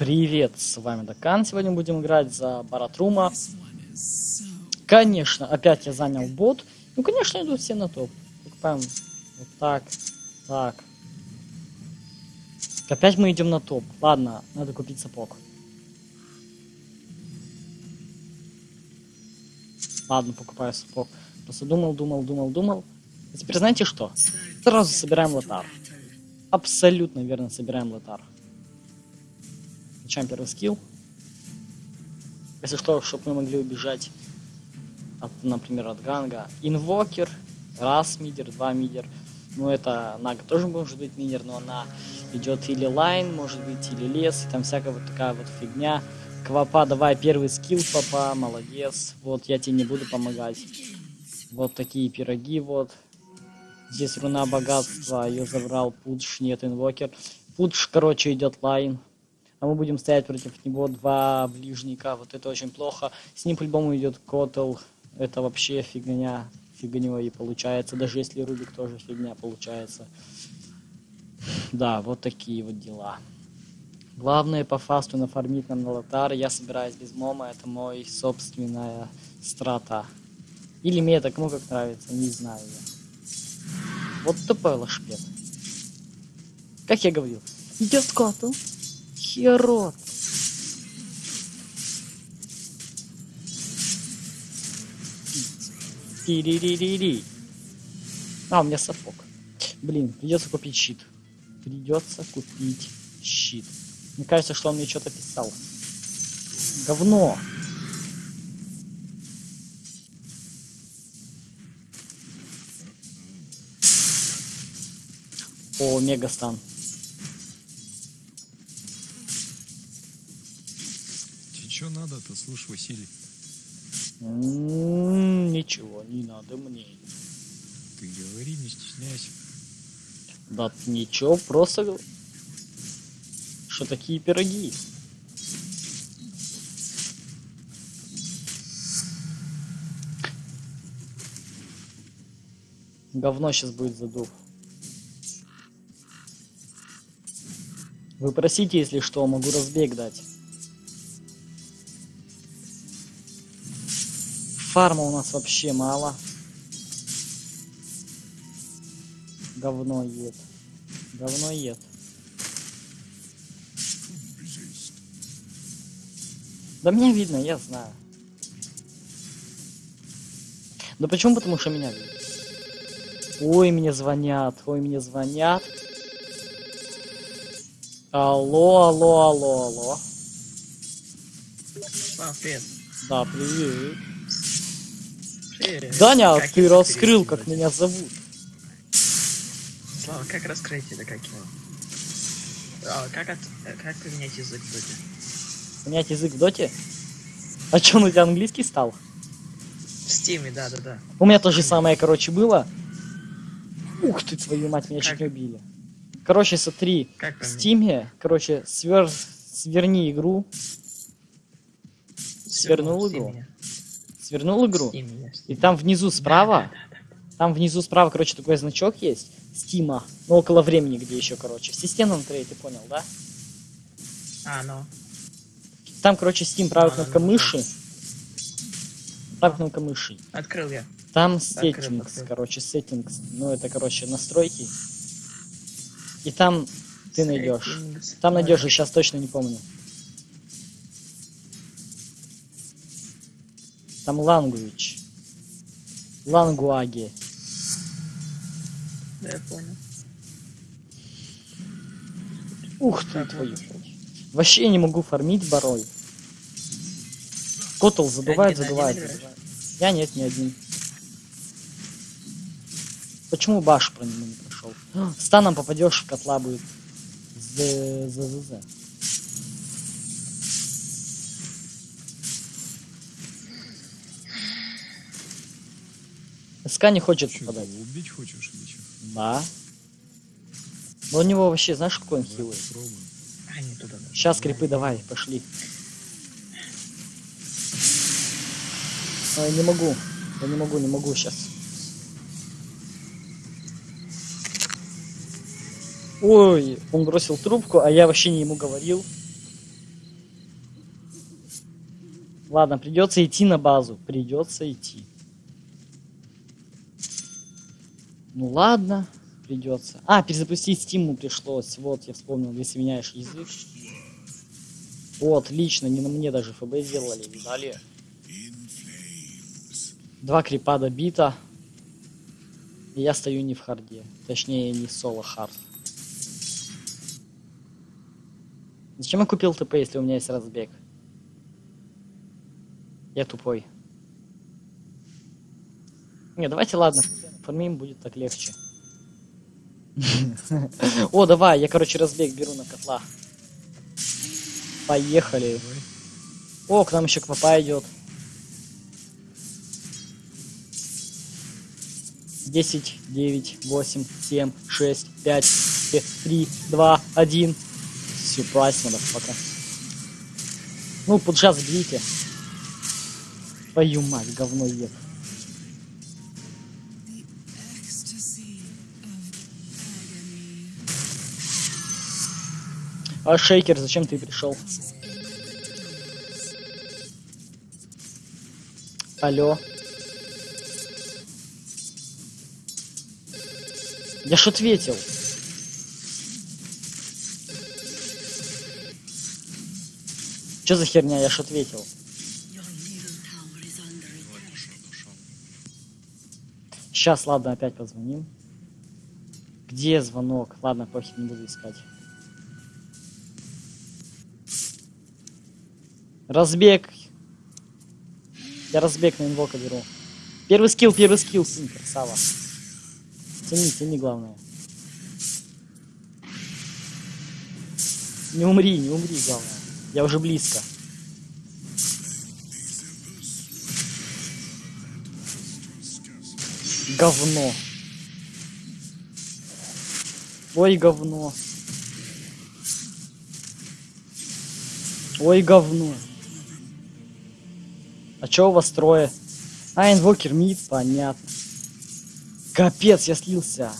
Привет, с вами Дакан. Сегодня будем играть за Баратрума. Конечно, опять я занял бот. Ну, конечно, идут все на топ. Покупаем вот так, так. Опять мы идем на топ. Ладно, надо купить сапог. Ладно, покупаю сапог. Просто думал, думал, думал, думал. А теперь знаете что? Сразу собираем лотар. Абсолютно верно собираем лотар. Включаем первый скилл. Если что, чтобы мы могли убежать, от, например, от ганга. Инвокер, раз мидер, два мидер. Ну, это Нага тоже может быть мидер, но она идет или лайн, может быть, или лес, и там всякая вот такая вот фигня. Квапа, давай первый скилл, папа, молодец. Вот, я тебе не буду помогать. Вот такие пироги, вот. Здесь руна богатства, ее забрал Пудж, нет, инвокер. Пудж, короче, идет лайн а мы будем стоять против него два ближника. Вот это очень плохо. С ним по-любому идет Котл. Это вообще фигня. Фигней и получается. Даже если Рубик тоже фигня получается. Да, вот такие вот дела. Главное по фасту нафармить нам на лотар. Я собираюсь без мома. Это мой собственная страта. Или мета, кому как нравится, не знаю я. Вот тупой лошпет. Как я говорил, идет коту, Херот. Тири-ри-ри-ри. А, у меня сапог. Блин, придется купить щит. Придется купить щит. Мне кажется, что он мне что-то писал. Говно. О, мегастан. Надо-то, слушай, Василий? Ничего не надо мне. Ты говори, не стесняйся. Да ничего, просто... Что такие пироги? Говно сейчас будет задув. Вы просите, если что, могу разбег дать. Фарма у нас вообще мало. Говно ед. Говно ед. Да меня видно, я знаю. Да почему? Потому что меня видно. Ой, мне звонят, ой, мне звонят. Алло, алло, алло, алло. А, привет. Да, привет. Даня, Как ты раскрыл, как меня зовут. Слава, как раскрыть это, как его? А, как, от, как поменять язык в доте? Понять язык в доте? А чё, он у тебя английский стал? В стиме, да-да-да. У меня то же самое, короче, было. Ух ты, твою мать, меня чуть Как? не убили. Короче, смотри, Как в поменять? стиме, короче, свер... сверни игру, свернул игру. Свернул игру, в и там внизу справа, Да-да-да. там внизу справа, короче, такой значок есть, Стима, ну около времени, где еще, короче, в системном трее, ты понял, да? А, ну. Там, короче, Steam, правая А, кнопка ну, мыши, правая кнопка мыши, Открыл я. Там settings, открыл. короче, settings. Ну, это, короче, настройки. И там ты найдешь. Там найдешь, я сейчас точно не помню. Там language. Лангуаги. Да, я понял. Ух ты, твою. Вообще не могу фармить барой. Котл один играешь? задувает. Я нет, не один. Почему баш про него не прошел? Станом попадешь в котла будет. З з з з. СК не хочет Что, попадать. его убить хочешь или что? Да. Но у него вообще, знаешь, какой он хилый? Попробуй. А, не туда. да. Сейчас крипы давай, пошли. Ой, не могу. Я не могу, не могу сейчас. Ой, он бросил трубку, а я вообще не ему говорил. Ладно, придется идти на базу. Придется идти. Ну ладно, придется. А, перезапустить стиму пришлось. Вот, я вспомнил, если меняешь язык. О, отлично, не на мне даже ФБ сделали, видали? Два крипа добито. И я стою не в харде. Точнее, не соло хард. Зачем я купил ТП, если у меня есть разбег? Я тупой. Не, давайте, ладно, фармим будет так легче. О, давай, я, короче, разбег беру на котла. Поехали. О, к нам еще квапа идет. 10, 9, 8, 7, 6, 5, 3, 2, 1. Сюрприз, пока. Ну, поджаз бейте. Твою мать, говно ед. А шейкер, зачем ты пришел? Алло. Я ж ответил. Что за херня? Я ж ответил. Сейчас, ладно, опять позвоним. Где звонок? Ладно, похер, не буду искать. Разбег. Я разбег на инвока беру. Первый скилл, первый скилл, сын, красава. Тяни, тяни, главное. Не умри, не умри, главное. Я уже близко. Говно. Ой, говно. Ой, говно. А чё у вас трое? А, инвокер мид, понятно. Капец, я слился.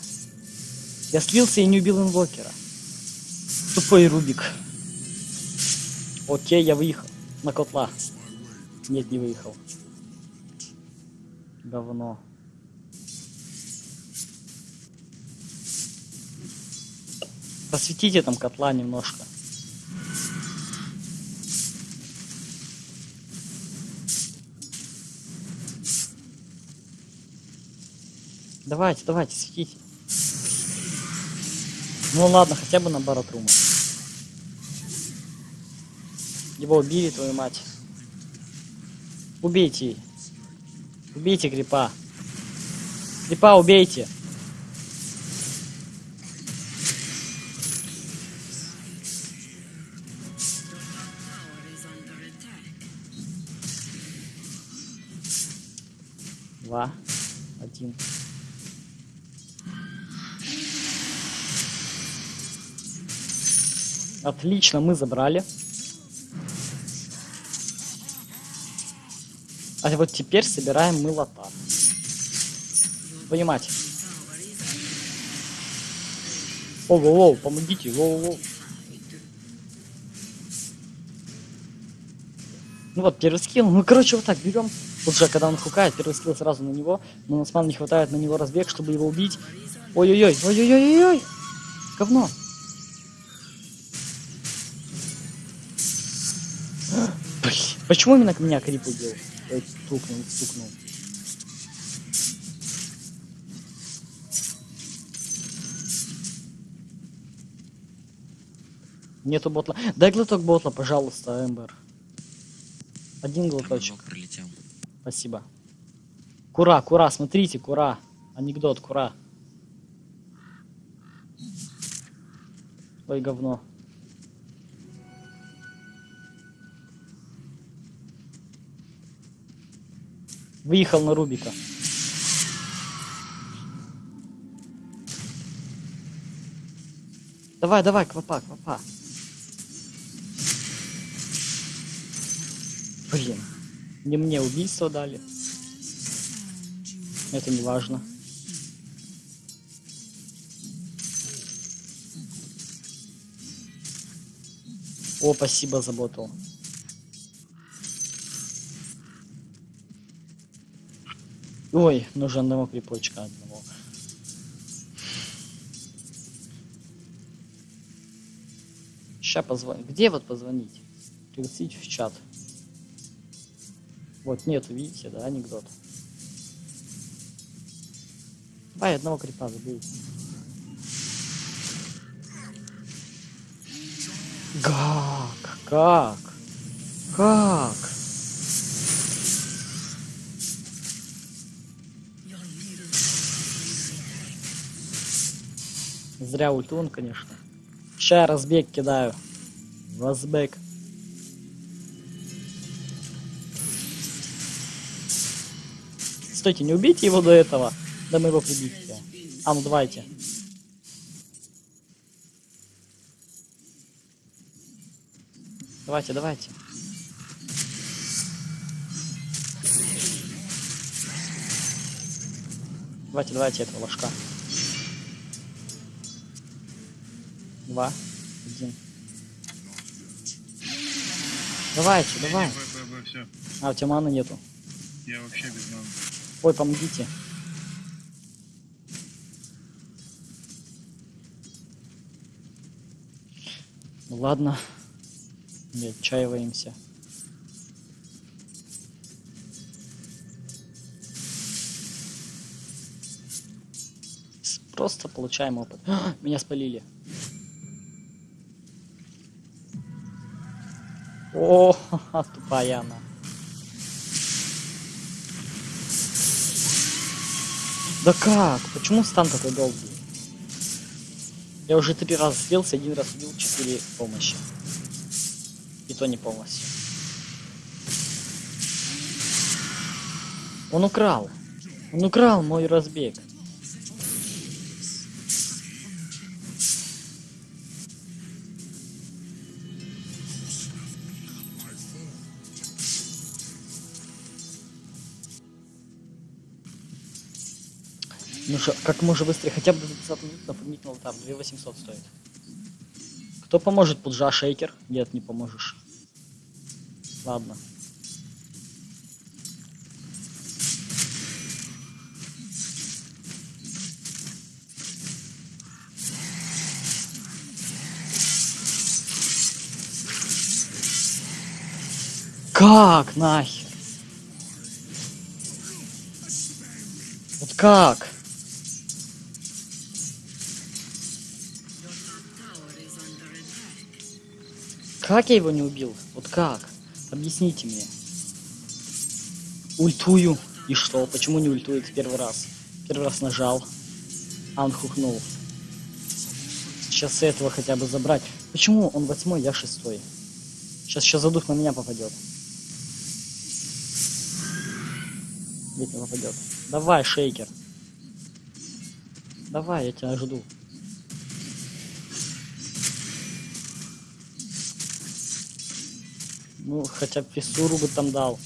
Я слился и не убил инвокера. Тупой Рубик. Окей, я выехал. На котла. Нет, не выехал. Говно. Посветите там котла немножко. Давайте, давайте, светите. Ну ладно, хотя бы на баратрума. Его убили, твою мать. Убейте. Убейте грипа. Грипа убейте. Два. Один. Отлично, мы забрали. А вот теперь собираем мы лота. Понимать. Воу-воу-воу, помогите, воу-воу. Ну вот, первый скилл. Ну, короче, вот так берем. Лучше, когда он хукает, первый скилл сразу на него. Но у нас ман не хватает на него разбег, чтобы его убить. Ой-ой-ой, ой-ой-ой-ой-ой. Говно. Почему именно к меня крип убил? Ой, стукнул, стукнул. Нету ботла. Дай глоток ботла, пожалуйста, Эмбер. Один глоточек. пролетел. Спасибо. Кура, кура, смотрите, кура. Анекдот, кура. Ой, говно. Выехал на Рубика. Давай, давай, квапа, квапа. Блин. Не мне убийство дали. Это не важно. О, спасибо за Ой, нужен одного крипочка одного. Ща позвонить. Где вот позвонить? Пригласить в чат. Вот нету, видите, да, анекдот. Давай одного крипа забей. Как? Как? Как? Зря ультун, конечно. Ща разбег кидаю. Разбег. Стойте, не убейте его до этого. Да мы его прибить. А, ну давайте. Давайте, давайте. Давайте, давайте этого ложка. Два. Один. Давайте, давай. Б, Б, Б, все. А, у тебя маны нету. Я вообще без маны. Ой, помогите. Ну ладно. Не отчаиваемся. Просто получаем опыт. А, Меня спалили. О, тупая она. Да как? Почему стан такой долгий? Я уже три раза слился, один раз убил, четыре помощи. И то не полностью. Он украл. Он украл мой разбег. Ну что, как можно быстрее, хотя бы до 20 минут напомнить на алтарь, 2800 стоит. Кто поможет, Пуджа, шейкер? Нет, не поможешь. Ладно. Как нахер? Вот как? Как я его не убил? Вот как? Объясните мне. Ультую. И что? Почему не ультует первый раз? Первый раз нажал. А он хухнул. Сейчас этого хотя бы забрать. Почему он восьмой, я шестой? Сейчас сейчас задух на меня попадет. Ведь не попадет. Давай, шейкер. Давай, я тебя жду. Ну, хотя бы бы там дал.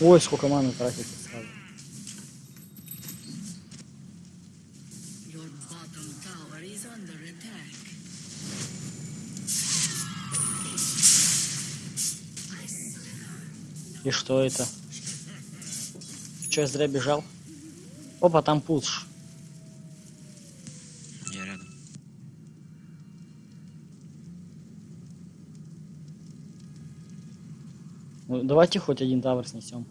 Ой, сколько маны тратит. И что это? Че, я зря бежал? Опа, там пуш. Я рядом. Ну, давайте хоть один тавр снесем.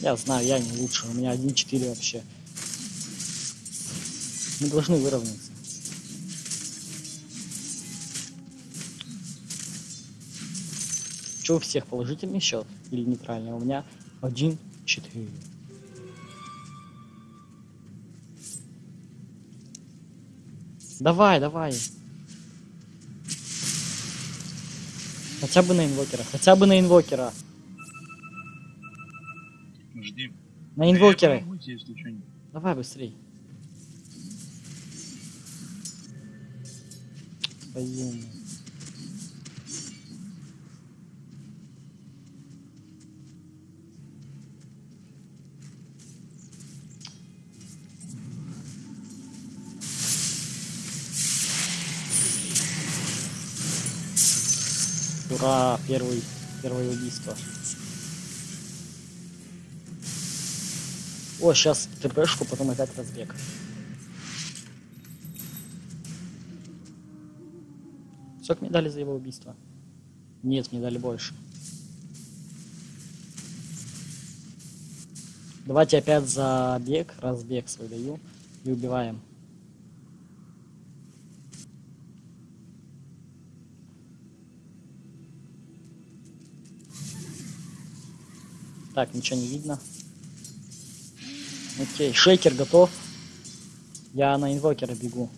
Я знаю, я не лучше. У меня 1-4 вообще. Мы должны выровняться. Че у всех положительный счет или нейтральный? У меня 1-4. Давай, давай. Хотя бы на инвокера, хотя бы на инвокера. Жди. На инвокера. Давай быстрей. Твою Ура, первый, первое убийство. О, сейчас ТПшку, потом опять разбег. Сколько мне дали за его убийство? Нет, мне дали больше. Давайте опять за бег, разбег свой даю и убиваем. Так, ничего не видно. Окей, шейкер готов. Я на инвокера бегу.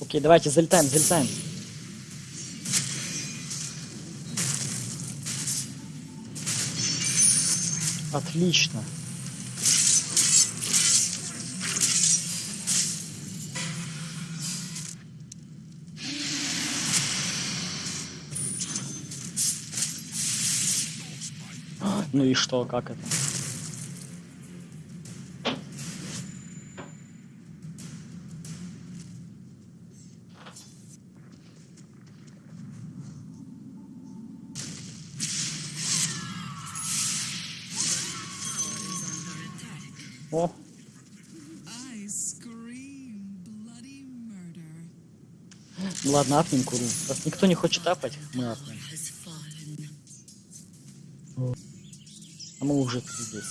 Окей, давайте залетаем, залетаем. Отлично. Ну и что, как это? О, ладно, апнем куру. Раз никто не хочет апать, мы апнем. А мы уже здесь.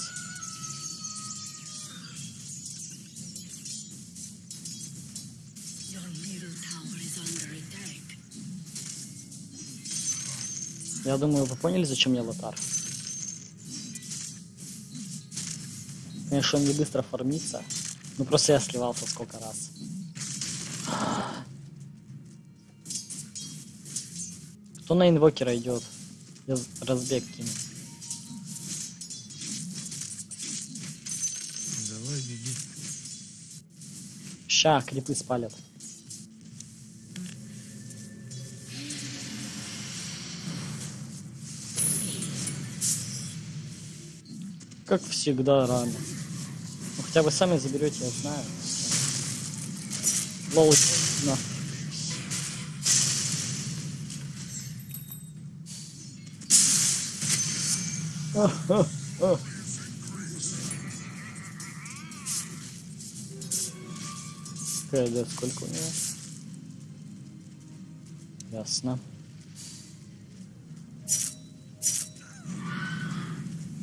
Я думаю, вы поняли, зачем я лотар? Конечно, он не быстро фармится. Ну просто я сливался сколько раз. Кто на инвокера идет? Я разбег кину. Ща, крипы спалят. Как всегда рано. Ну хотя вы сами заберете, я знаю. Лол, на. КД сколько у него? Ясно.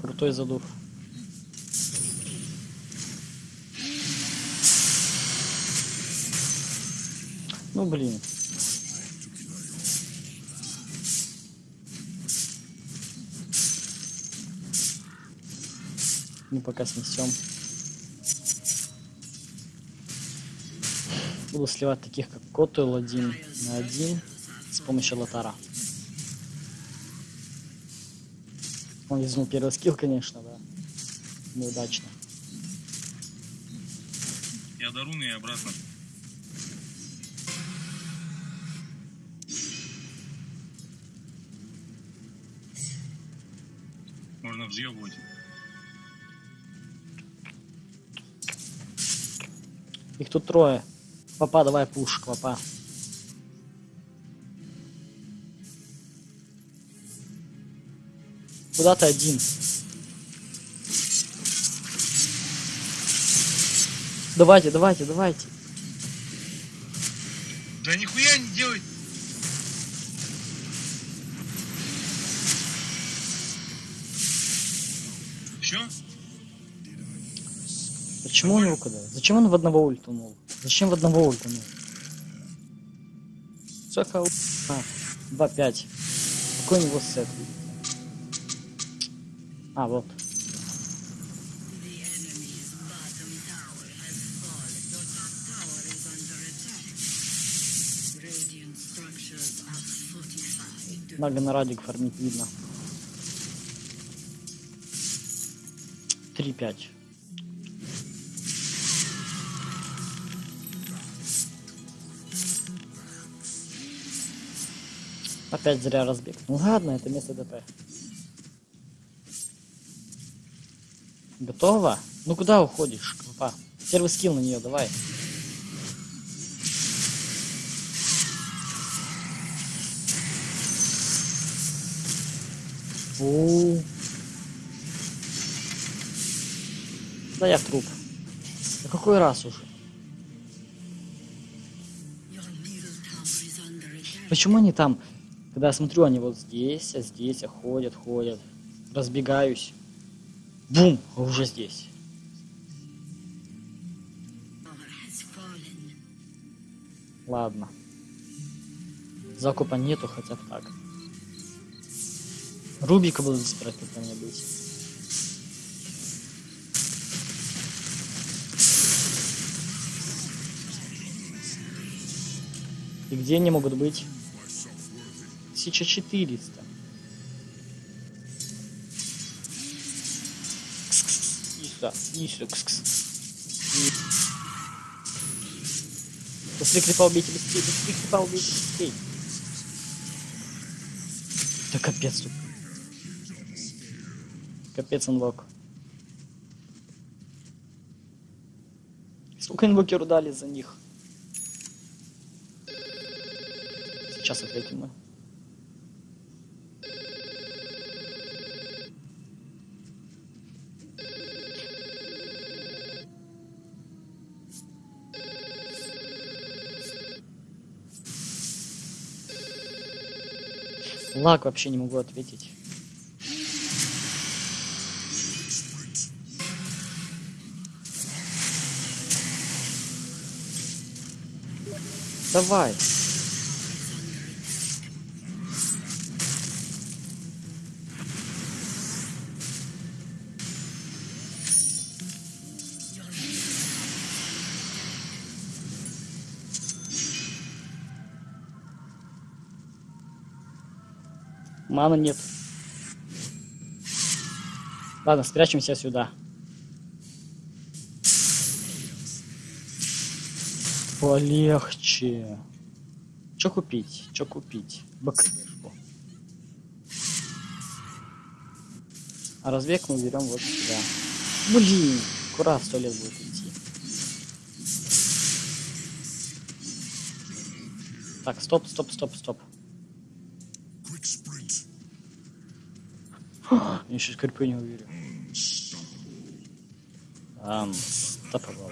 Крутой задув. Ну блин. Мы пока снесем. Буду сливать таких как Котуэл один на один с помощью лотара. Он везнул первый скилл, конечно, да. Неудачно. Я до руны и обратно. Можно взъебывать. Их тут трое. Папа, давай пуш, папа. Куда ты один? Давайте, давайте, давайте. Да нихуя не делай! Все? Почему он его куда? Зачем он в одного ультанул? Зачем в одного ульта мне? Сколько ульта? 2-5. Какой у него сет? А, вот. Надо на радик фармить видно. 3-5. Опять зря разбег. Ну ладно, это место ДП. Готово? Ну куда уходишь, компа? Первый скилл на нее, давай. Фу. Да я труп. Да какой раз уже? Почему они там? Когда я смотрю, они вот здесь, а здесь, а ходят, ходят. Разбегаюсь. Бум, а уже здесь. Ладно. Закупа нету, хотя так. Рубика буду собирать когда-нибудь. И где они могут быть? 1400. Кс-кс-кс. Иди сюда, иди сюда, кс-кс. И- Быстрее крипа убейте, быстрее, быстрее крипа убейте, быстрее. Да капец тут. Капец инвок. Сколько инвокеру дали за них? Сейчас ответим мы. Лак вообще не могу ответить. Давай. Мана нет. Ладно, спрячемся сюда. Полегче. Что купить? Что купить? БКшку. А разбег мы берем вот сюда. Блин, куда в сто лет будет идти? Так, стоп, стоп, стоп, стоп. Я еще скрипы не уверен. Ам, стоповал.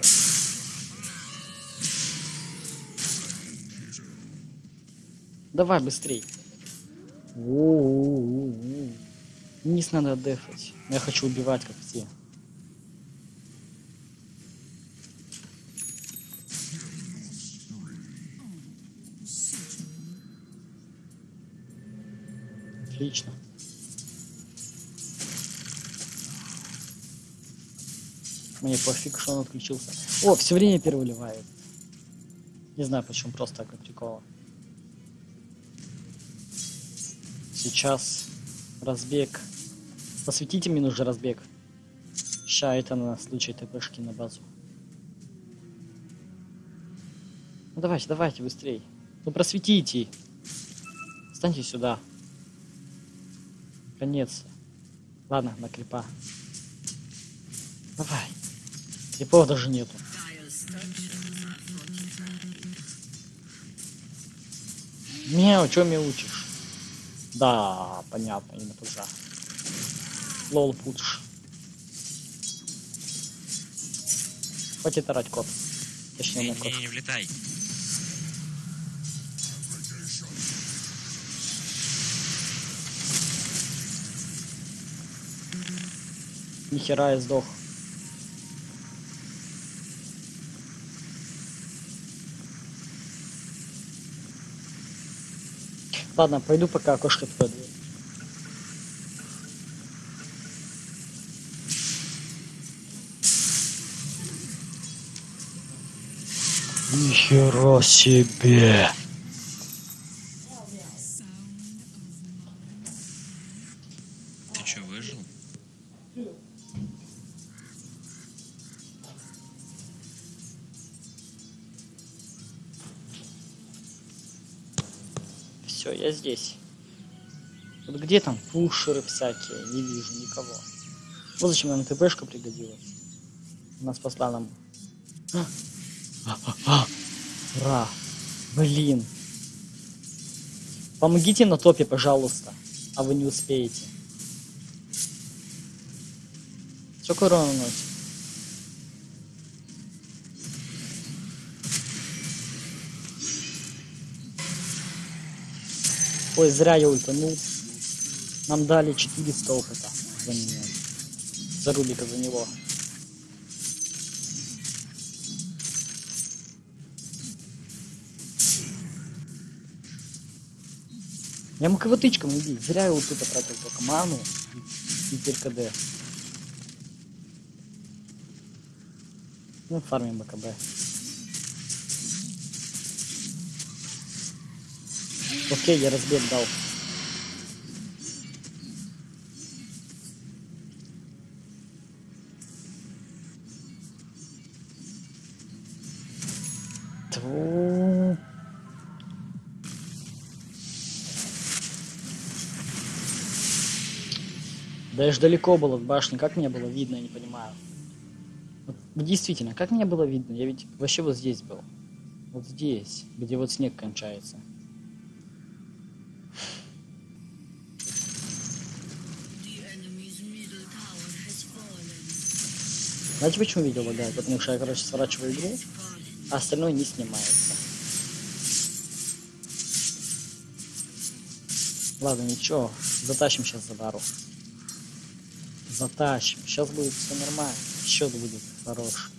Давай быстрей. Воу-воу-воу. Низ надо дефать. Я хочу убивать, как все. Отлично. Мне пофиг, что он отключился. О, все время переливает. Не знаю почему, просто так для прикола. Сейчас разбег. Посветите мне нужно разбег. Ща это на случай ТПшки на базу. Ну давайте, давайте, быстрей. Ну просветите. Встаньте сюда. Конец. Ладно, на крипа. Давай. Крипов даже нету. Мяу, чё меня учишь? Да, понятно, именно туда. Лол путш. Хватит орать, кот. Точнее, Не, не кот. не, не влетай. Нихера я сдох. Ладно, пойду пока окошко открою. Нихера себе! Пушеры всякие? Не вижу никого. Вот зачем нам ТПшка пригодилась. Она спасла нам. А! Блин! Помогите на топе, пожалуйста. А вы не успеете. Сколько урона наносит? Ой, зря я ультанул. Нам дали 400 опыта за. За Рубика, за него. Я мог его тычком убить. Зря я вот тут потратил только ману и, и теперь КД. Ну, фармим БКБ. Окей, я разбег дал. Я ж далеко был от башни, как мне было видно, я не понимаю. Вот действительно, как мне было видно? Я ведь вообще вот здесь был. Вот здесь, где вот снег кончается. Знаете, почему видео лагает? Потому что я, короче, сворачиваю игру, а остальное не снимается. Ладно, ничего, затащим сейчас Задару. Затащим. Сейчас будет все нормально. Счет будет хороший.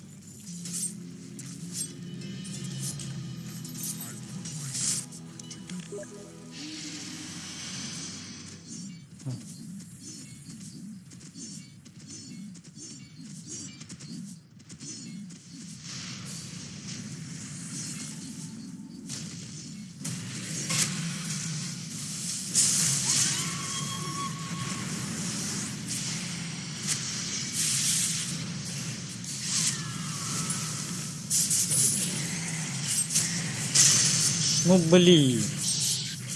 Ну блин.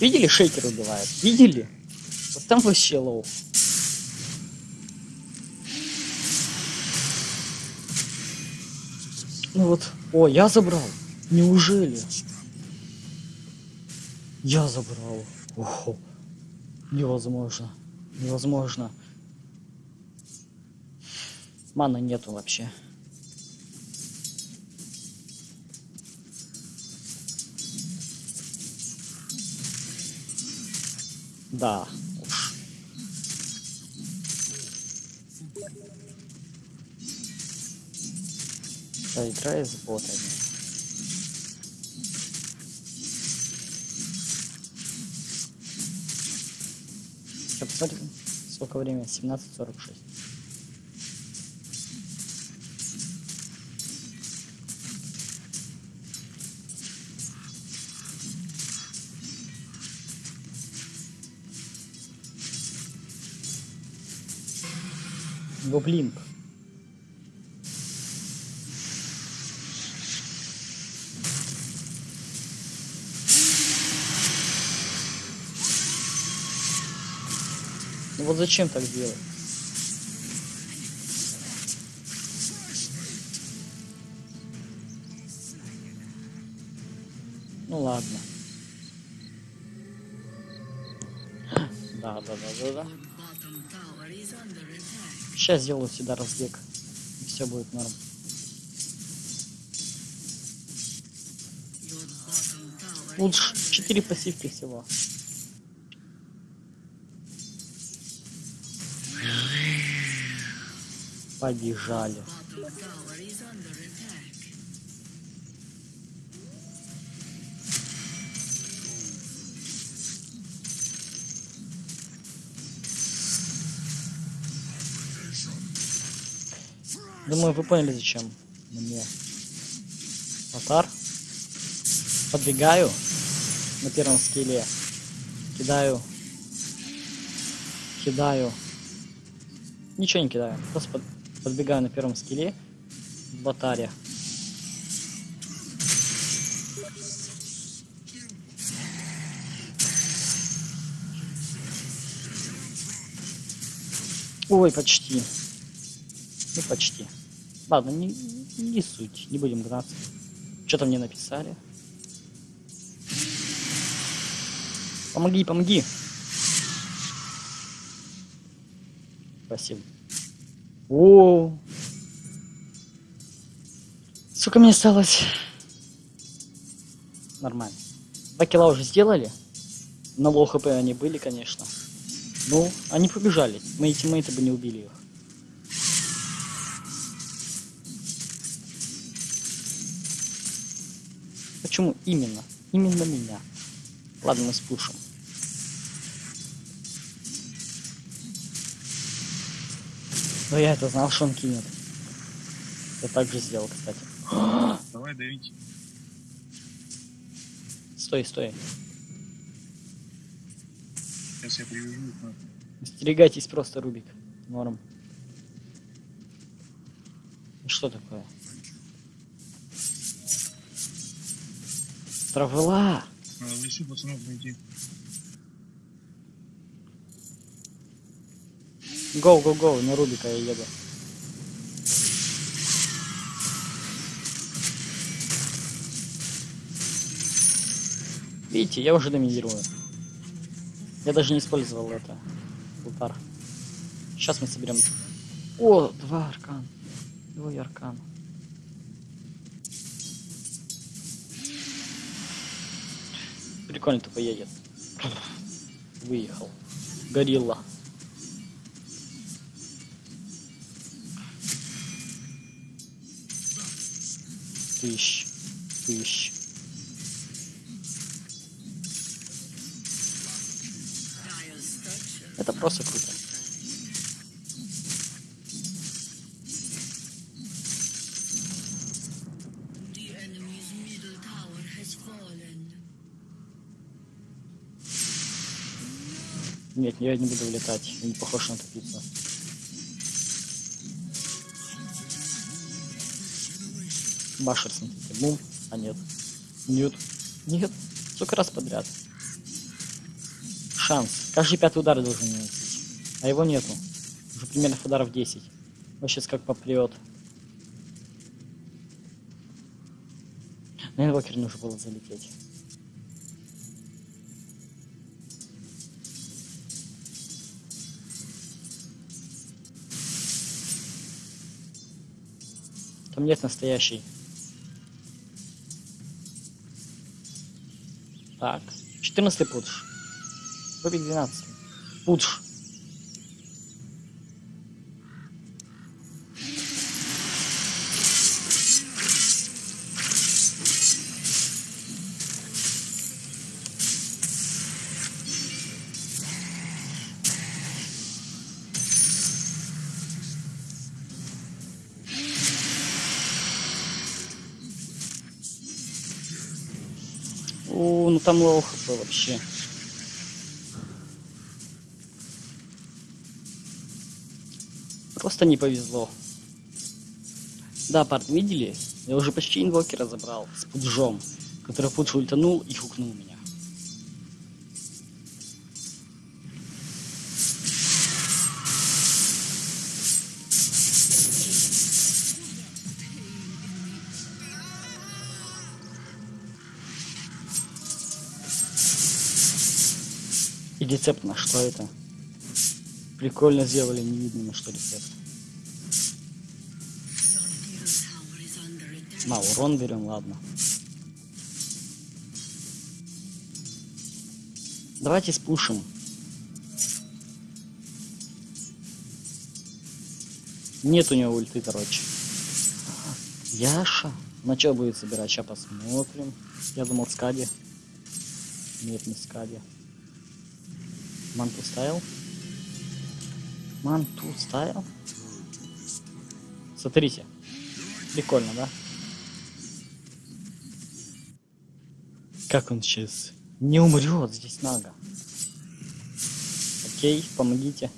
Видели, шейкер убивает? Видели? Вот там вообще low. Ну вот. О, я забрал. Неужели? Я забрал. Охо. Невозможно. Невозможно. Маны нету вообще. Да. Поиграй с ботами. Сейчас посмотрим, сколько времени? 17.46. Гоблинг. Ну вот зачем так делать? Ну ладно. Да, да, да, да, да. Сейчас сделаю сюда разбег. И все будет норм. Under 4 пассивки всего. Побежали. Думаю, вы поняли, зачем мне. Атар. Подбегаю на первом скилле. Кидаю. Кидаю. Ничего не кидаю. Просто под- подбегаю на первом скилле в атаре. Ой, почти. Ну, почти. Ладно, не, не суть, не будем гнаться. Что-то мне написали. Помоги, помоги. Спасибо. О. Сколько мне осталось? Нормально. Два килла уже сделали. На low они были, конечно. Ну, они побежали. Мои тиммейты бы не убили их. Почему именно? Именно меня. Ладно, мы спушим. Но я это знал, что он кинет. Я так же сделал, кстати. Давай давить. Стой, стой. Сейчас я привяжу их нахуй. Остерегайтесь просто, Рубик. Норм. Что такое? Травела! В лесу пацанов найти. Гоу, гоу, гоу, на Рубика я еду. Видите, я уже доминирую. Я даже не использовал это. Удар. Сейчас мы соберем. О, два аркан. Двое аркан. Прикольно тупо едет. Выехал. Горилла. Dire's structure. Это просто круто. Нет, я не буду влетать. Не похож на тупицу. Башер, смотрите. Бум. А нет. Нет. Нет. Сколько раз подряд. Шанс. Каждый пятый удар должен наносить. А его нету. Уже примерно ударов 10. Вот сейчас как попрет. На инвокер нужно было залететь. Там нет настоящей. Так. 14 пудж. Рубик 12. Пудж. Там low HP вообще. Просто не повезло. Да, парни, видели? Я уже почти инвокера забрал с пуджом, который пудж ультанул и хукнул меня. Рецепт на что это? Прикольно сделали, не видно на что рецепт. На, урон берем, ладно. Давайте спушим. Нет у него ульты, короче. Яша. На что будет собирать? Сейчас посмотрим. Я думал скади. Нет, не скади. Манту ставил? Манту ставил? Смотрите. Прикольно, да? Как он сейчас не умрет здесь нага. Окей, помогите.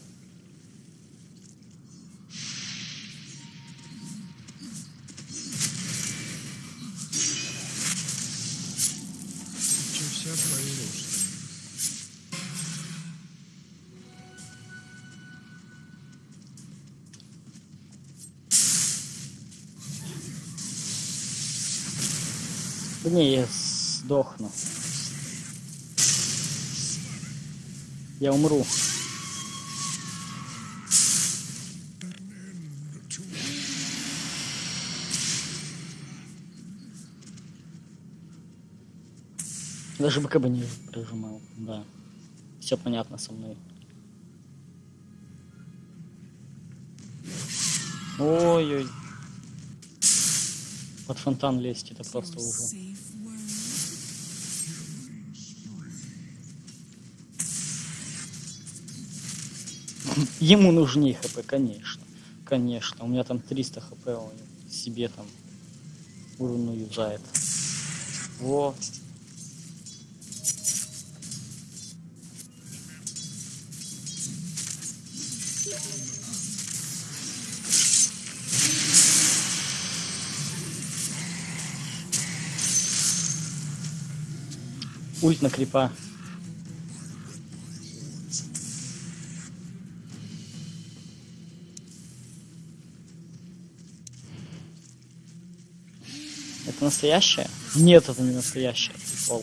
Не, я сдохну. Я умру. Даже БК бы не прижимал, да. Все понятно со мной. Ой-ой. Под фонтан лезть, это просто уже. Ему нужнее хп, конечно. Конечно. У меня там 300 хп, он себе там уровну юзает. Во. Ульт на крипа. Это настоящее? Нет, это не настоящее. Прикол.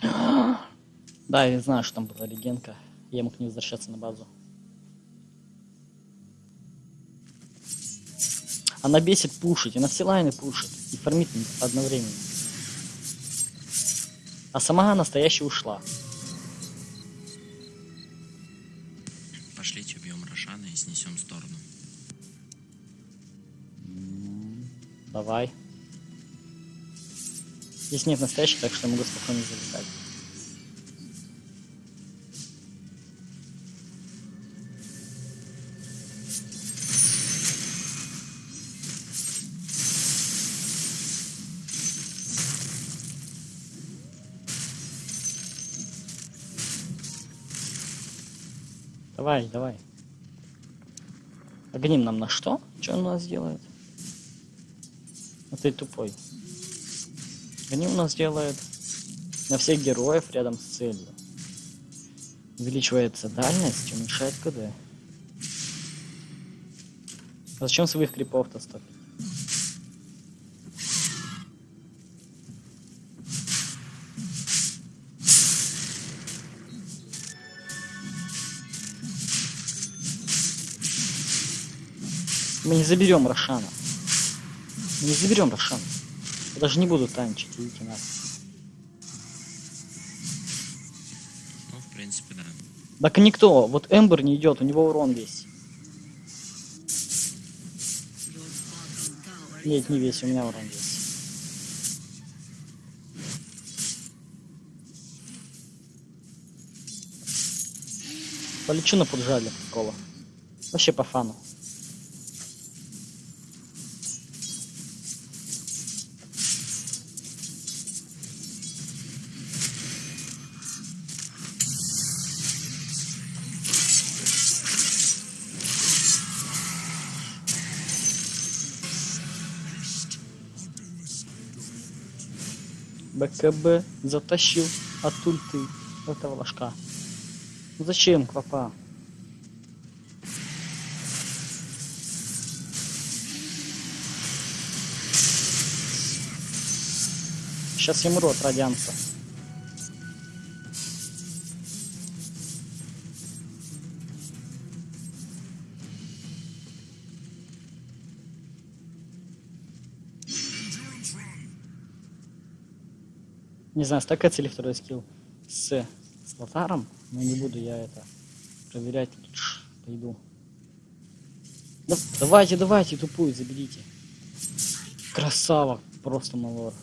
Да, я знаю, что там была регенка. Я мог не возвращаться на базу. Она бесит пушить, она все лайны пушит и фармит одновременно. А сама настоящая ушла. Пошлите убьем Рошана и снесем сторону. Давай. Здесь нет настоящих, так что я могу спокойно залетать. Давай, давай. Огним нам на что? Что он у нас делает? А ты тупой. Огним у нас делает на всех героев рядом с целью. Увеличивается дальность, уменьшает КД. А зачем своих крипов-то стопить? Мы не заберем Рошана. Мы не заберем Рошана. Я даже не буду танчить, идите на. Ну, в принципе, да. Так никто. Вот Эмбер не идет, у него урон весь. Нет, не весь, у меня урон весь. Полечу на поджале кола. Вообще по фану. БКБ затащил от ульты этого ложка. Ну Зачем, Квапа? Сейчас я умру от радианца. Не знаю, стакается ли второй скилл с, с лотаром, но не буду я это проверять. Пойду. Да, давайте, давайте, тупую заберите. Красава, просто малор.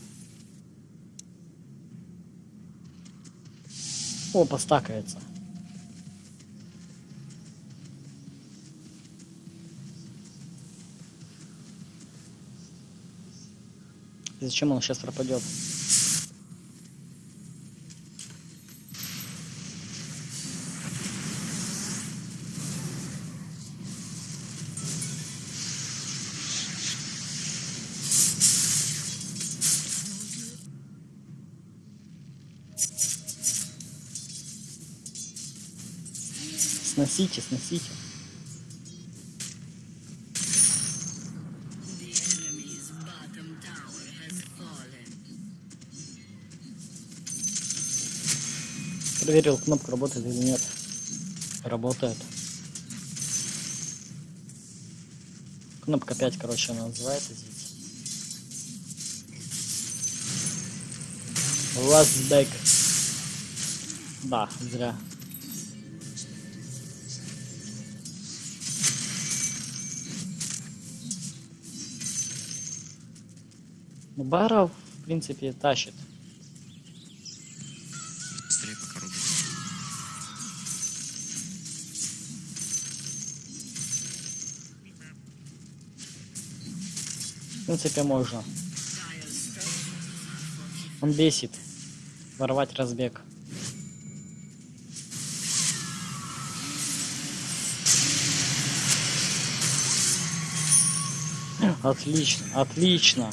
О, постакается. Зачем он сейчас пропадет? сносите, сносите. Проверил, кнопка работает или нет. Работает. Кнопка 5, короче, она называется здесь. Last back. Да, зря. Ну, Бара, в принципе, тащит. Быстрее пока рубит. В принципе, можно. Он бесит. Ворвать разбег. Отлично, отлично.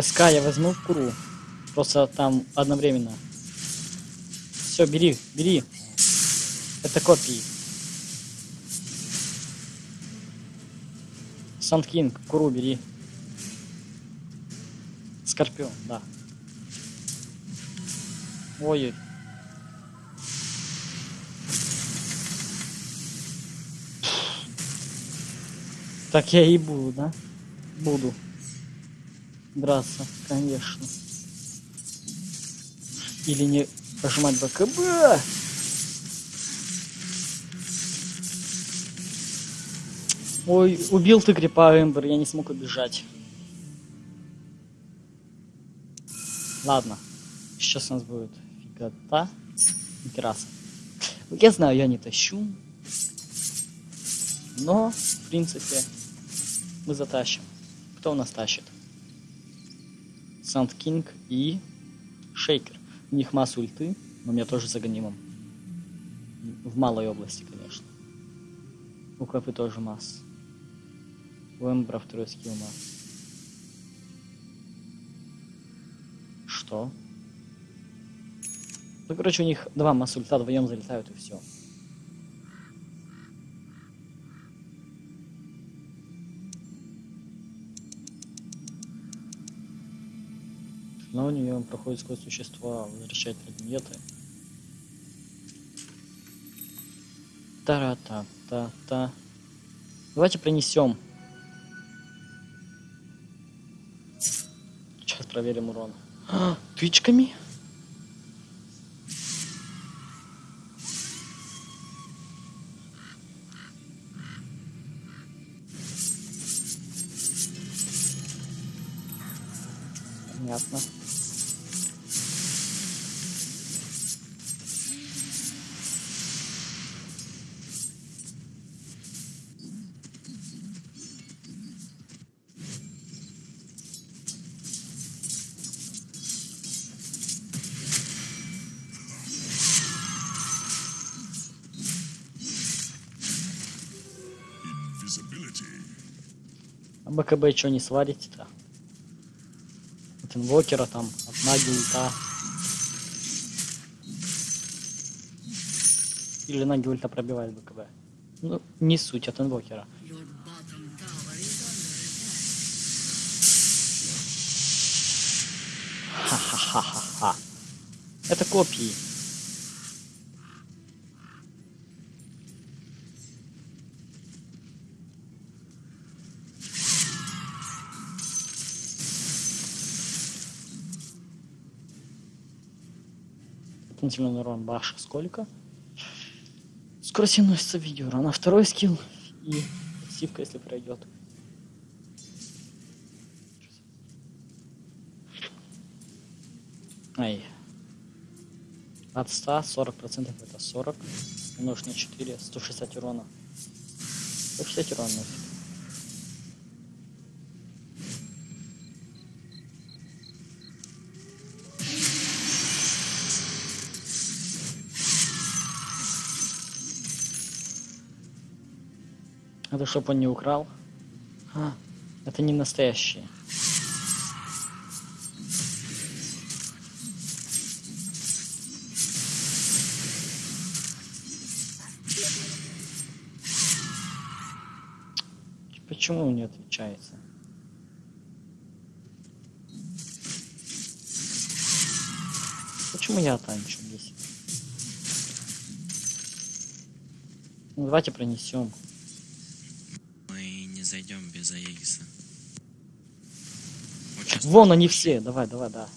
СК я возьму в куру. Просто там одновременно. Все, бери, бери. Это копии. Санд Кинг, куру бери. Скорпион, да. Ой. Так я и буду, да? Буду. Драться, конечно. Или не пожимать БКБ. Ой, убил ты крипа Эмбер, я не смог убежать. Ладно. Сейчас у нас будет фигота. Кераса. Я знаю, я не тащу. Но, в принципе, мы затащим. Кто у нас тащит? Санд Кинг и Шейкер. У них масса ульты, но меня тоже загонимом. В малой области, конечно. У Капы тоже масса. У Эмбра второй скилл масса. Что? Ну, короче, у них два масса ульта вдвоем залетают и все. Но у нее проходит сквозь существа, возвращать предметы. Та-ра-та-та-та. Давайте принесем. Сейчас проверим урон. А, тычками? БКБ что не сварите-то? От инвокера там, от наги ульта. Или наги ульта пробивает БКБ. Ну, не суть от инвокера. Ха-ха-ха-ха-ха. Это копии. Дополнительный урон баша сколько? Скорость носится видео. На второй скилл и пассивка, если пройдет. Ай. От 100 40% это 40. Умножь на 4, 160 урона. 160 урона Это чтоб он не украл. А, это не настоящие. Почему не отвечается? Почему я танчу здесь? Ну, давайте пронесем. Зайдем без Аегиса. Сейчас Вон они все. Давай, давай, да.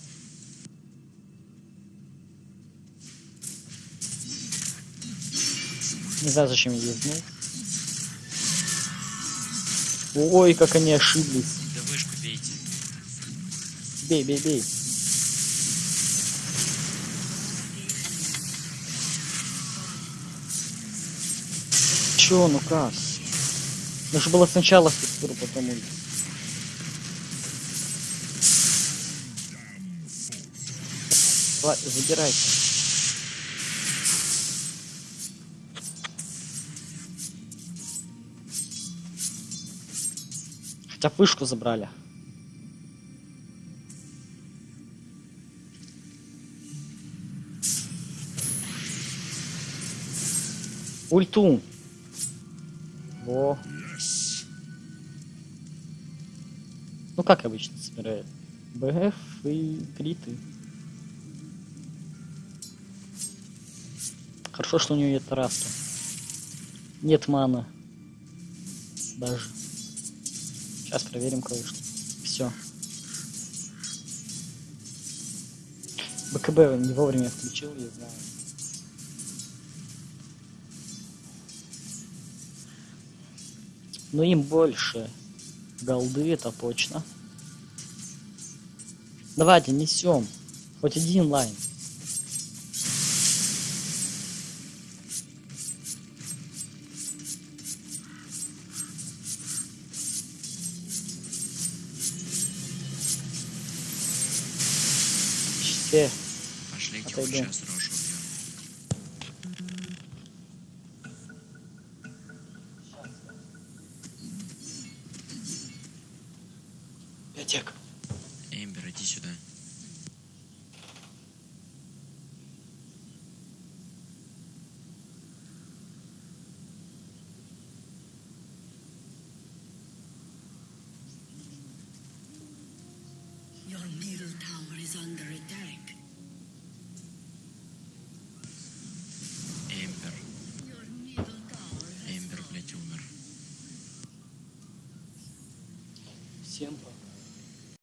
Не знаю, зачем я ездил. Ой, как они ошиблись. Да вышку бейте. Бей, бей, бей. Чё, ну как? Нужно было сначала структуру, потом. Давай, забирайте. Хотя б вышку забрали. Ульту. Как обычно собирают? БФ и криты. Хорошо, что у нее нет тараска. Нет мана. Даже. Сейчас проверим кое-что. Все. БКБ не вовремя включил, я знаю. Но им больше голды, это точно. Давайте несем. Хоть один лайн. Все. Пошлите Отойду. сейчас Рошу